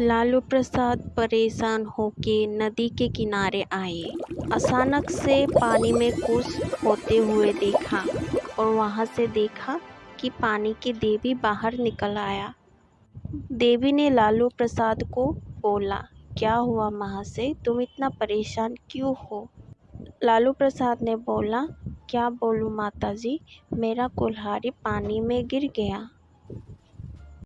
लालू प्रसाद परेशान होके नदी के किनारे आए। अचानक से पानी में कुछ होते हुए देखा और वहाँ से देखा कि पानी की देवी बाहर निकल आया। देवी ने लालू प्रसाद को बोला, क्या हुआ महाशय तुम इतना परेशान क्यों हो? लालू प्रसाद ने बोला, क्या बोलूँ माताजी? मेरा कुल्हाड़ी पानी में गिर गया।